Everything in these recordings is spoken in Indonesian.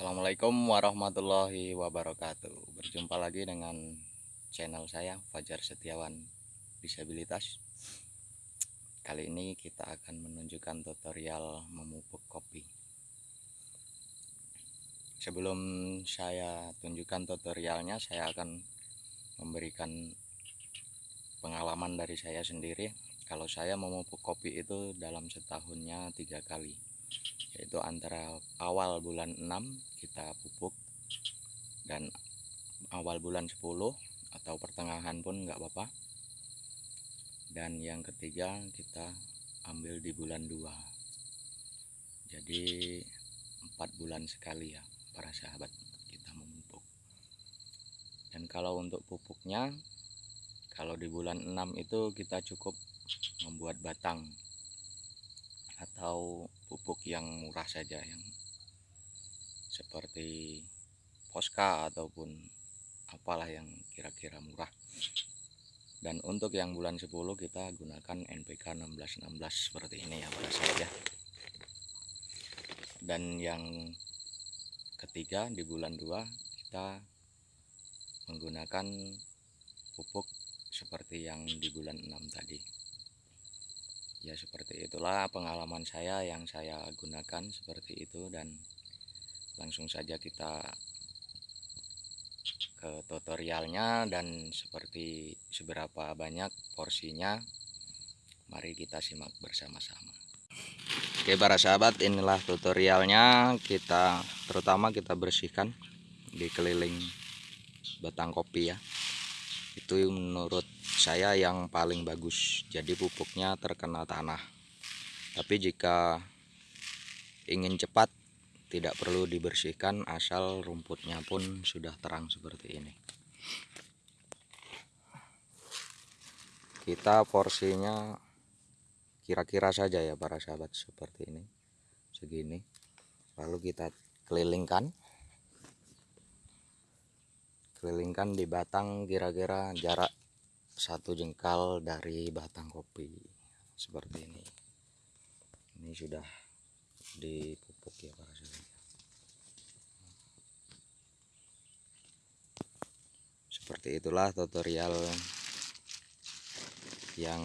Assalamualaikum warahmatullahi wabarakatuh. Berjumpa lagi dengan channel saya Fajar Setiawan Disabilitas. Kali ini kita akan menunjukkan tutorial memupuk kopi. Sebelum saya tunjukkan tutorialnya Saya akan memberikan pengalaman dari saya sendiri. Kalau saya memupuk kopi itu dalam setahunnya tiga kali yaitu antara awal bulan 6 kita pupuk dan awal bulan 10 atau pertengahan pun enggak apa-apa. Dan yang ketiga kita ambil di bulan 2 jadi empat bulan sekali ya para sahabat kita memupuk. Dan kalau untuk pupuknya kalau di bulan 6 itu kita cukup membuat batang atau pupuk yang murah saja yang seperti poska ataupun apalah yang kira-kira murah. Dan untuk yang bulan 10 kita gunakan NPK 1616 seperti ini ya pada saja. Dan yang ketiga di bulan 2 kita menggunakan pupuk seperti yang di bulan 6 tadi ya seperti itulah pengalaman saya yang saya gunakan seperti itu dan langsung saja kita ke tutorialnya dan seperti seberapa banyak porsinya mari kita simak bersama-sama. Oke para sahabat inilah tutorialnya. Kita terutama kita bersihkan di keliling batang kopi ya. Itu menurut saya yang paling bagus. Jadi pupuknya terkena tanah. Tapi jika ingin cepat tidak perlu dibersihkan asal rumputnya pun sudah terang seperti ini. Kita porsinya kira-kira saja ya para sahabat seperti ini segini. Lalu kita kelilingkan. Kelilingkan di batang kira-kira jarak satu jengkal dari batang kopi seperti ini. Ini sudah dipupuk ya para saudara seperti itulah tutorial yang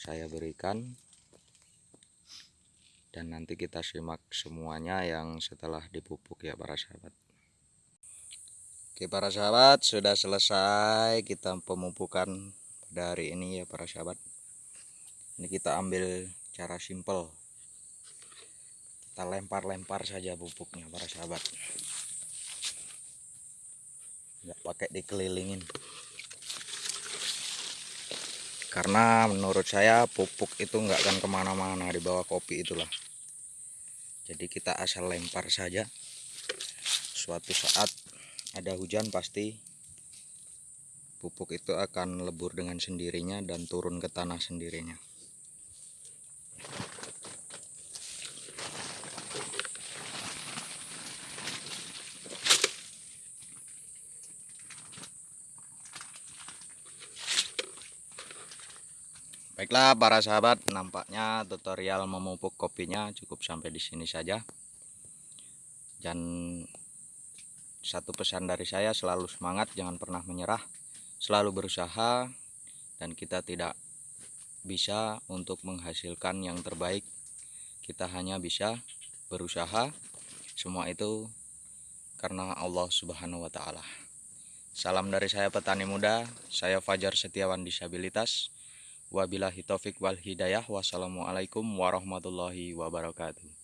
saya berikan. Dan nanti kita simak semuanya yang setelah dipupuk ya para sahabat Oke para sahabat sudah selesai kita pemupukan pada hari ini ya para sahabat. Ini kita ambil cara simple. Kita lempar-lempar saja pupuknya para sahabat. Nggak pakai dikelilingin. Karena menurut saya pupuk itu nggak akan ke mana-mana di bawah kopi itulah. Jadi kita asal lempar saja. Suatu saat ada hujan pasti pupuk itu akan lebur dengan sendirinya dan turun ke tanah sendirinya Baiklah para sahabat, nampaknya tutorial memupuk kopinya cukup sampai di sini saja. Dan satu pesan dari saya selalu semangat jangan pernah menyerah. Selalu berusaha dan kita tidak bisa untuk menghasilkan yang terbaik. Kita hanya bisa berusaha semua itu karena Allah subhanahu wa ta'ala. Salam dari saya petani muda. Saya Fajar Setiawan Disabilitas. Wabillahi taufik wal hidayah. Wassalamualaikum warahmatullahi wabarakatuh